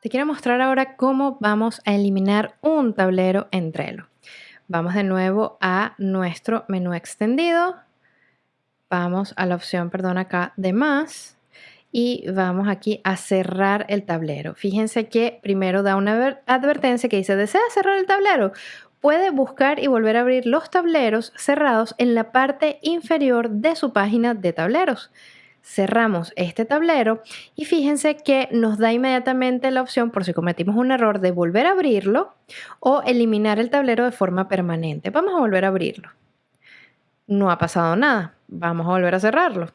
Te quiero mostrar ahora cómo vamos a eliminar un tablero en Trello. Vamos de nuevo a nuestro menú extendido. Vamos a la opción, perdón, acá de más y vamos aquí a cerrar el tablero. Fíjense que primero da una advertencia que dice, ¿desea cerrar el tablero? Puede buscar y volver a abrir los tableros cerrados en la parte inferior de su página de tableros cerramos este tablero y fíjense que nos da inmediatamente la opción por si cometimos un error de volver a abrirlo o eliminar el tablero de forma permanente. Vamos a volver a abrirlo. No ha pasado nada. Vamos a volver a cerrarlo.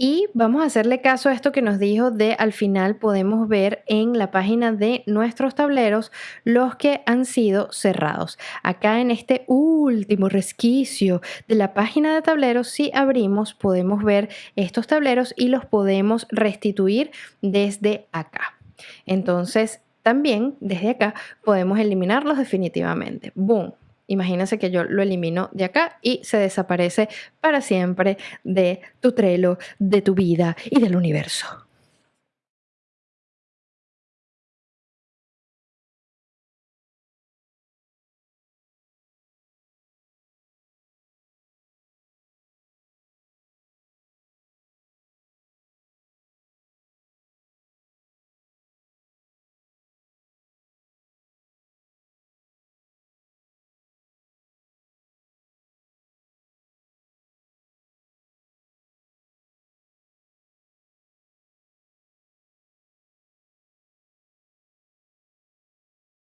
Y vamos a hacerle caso a esto que nos dijo de al final podemos ver en la página de nuestros tableros los que han sido cerrados. Acá en este último resquicio de la página de tableros, si abrimos podemos ver estos tableros y los podemos restituir desde acá. Entonces también desde acá podemos eliminarlos definitivamente. ¡Boom! Imagínense que yo lo elimino de acá y se desaparece para siempre de tu Trello, de tu vida y del universo.